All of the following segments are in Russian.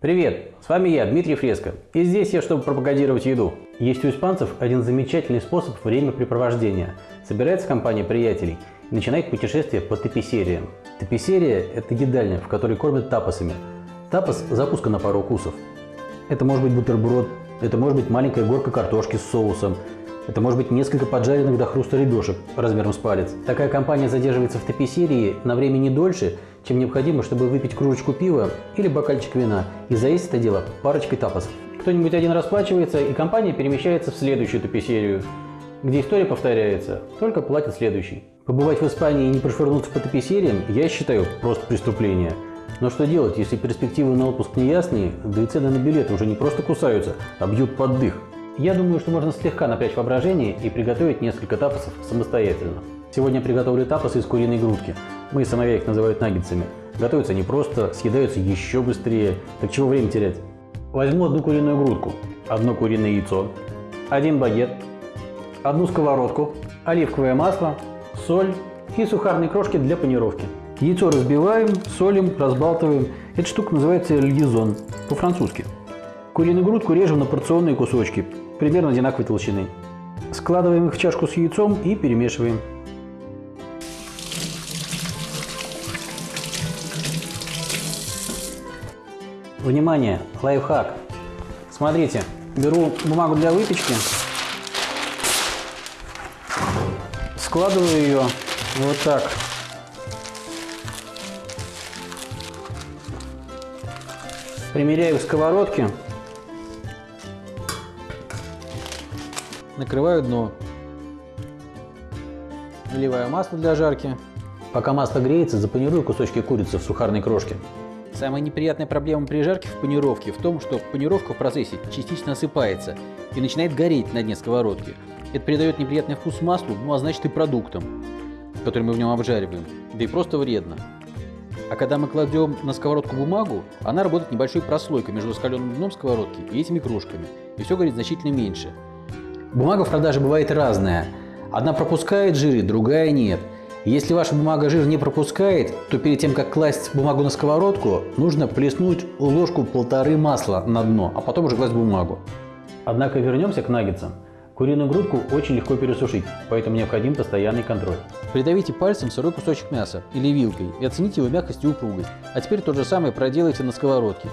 Привет, с вами я, Дмитрий Фреско, и здесь я, чтобы пропагандировать еду. Есть у испанцев один замечательный способ времяпрепровождения. Собирается компания приятелей и начинает путешествие по таписериям. Таписерия – это едальня, в которой кормят тапасами. Тапас – закуска на пару укусов. Это может быть бутерброд, это может быть маленькая горка картошки с соусом, это может быть несколько поджаренных до хруста ребешек размером с палец. Такая компания задерживается в таписерии на время не дольше, чем необходимо, чтобы выпить кружечку пива или бокальчик вина и заесть это дело парочкой тапосов. Кто-нибудь один расплачивается, и компания перемещается в следующую таписерию, где история повторяется, только платит следующий. Побывать в Испании и не прошвырнуться по таписериям я считаю просто преступление. Но что делать, если перспективы на отпуск неясные, да и цены на билеты уже не просто кусаются, а бьют под дых? Я думаю, что можно слегка напрячь воображение и приготовить несколько тапосов самостоятельно. Сегодня приготовлю тапосы из куриной грудки. Мы сыновья их называют наггетсами. Готовятся они просто, съедаются еще быстрее. Так чего время терять? Возьму одну куриную грудку, одно куриное яйцо, один багет, одну сковородку, оливковое масло, соль и сухарные крошки для панировки. Яйцо разбиваем, солим, разбалтываем. Эта штука называется льезон по-французски. Куриную грудку режем на порционные кусочки, примерно одинаковой толщины. Складываем их в чашку с яйцом и перемешиваем. Внимание! Лайфхак! Смотрите, беру бумагу для выпечки, складываю ее вот так. Примеряю к сковородке накрываю дно. Наливаю масло для жарки. Пока масло греется, запанирую кусочки курицы в сухарной крошке. Самая неприятная проблема при жарке в панировке в том, что панировка в процессе частично осыпается и начинает гореть на дне сковородки. Это придает неприятный вкус маслу, ну а значит и продуктам, которые мы в нем обжариваем, да и просто вредно. А когда мы кладем на сковородку бумагу, она работает небольшой прослойкой между раскаленным дном сковородки и этими крошками, и все горит значительно меньше. Бумага в продаже бывает разная. Одна пропускает жиры, другая нет. Если ваша бумага жир не пропускает, то перед тем, как класть бумагу на сковородку, нужно плеснуть ложку полторы масла на дно, а потом уже класть бумагу. Однако вернемся к наггетсам. Куриную грудку очень легко пересушить, поэтому необходим постоянный контроль. Придавите пальцем сырой кусочек мяса или вилкой и оцените его мягкость и упругость. А теперь то же самое проделайте на сковородке.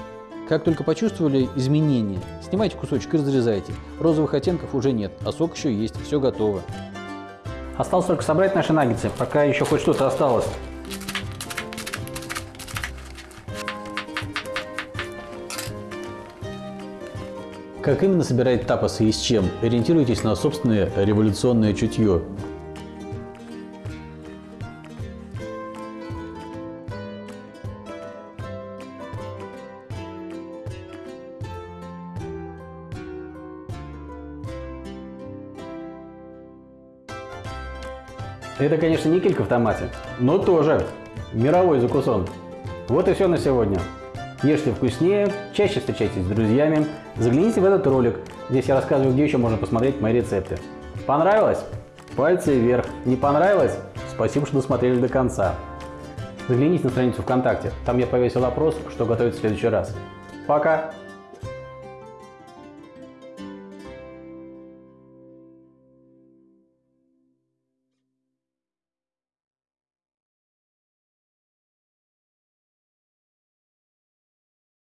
Как только почувствовали изменения, снимайте кусочек и разрезайте. Розовых оттенков уже нет, а сок еще есть, все готово. Осталось только собрать наши наггетсы, пока еще хоть что-то осталось. Как именно собирать тапосы и с чем? Ориентируйтесь на собственное революционное чутье. Это, конечно, не килька в томате, но тоже мировой закусон. Вот и все на сегодня. Ешьте вкуснее, чаще встречайтесь с друзьями, загляните в этот ролик. Здесь я рассказываю, где еще можно посмотреть мои рецепты. Понравилось? Пальцы вверх. Не понравилось? Спасибо, что досмотрели до конца. Загляните на страницу ВКонтакте, там я повесил опрос, что готовить в следующий раз. Пока!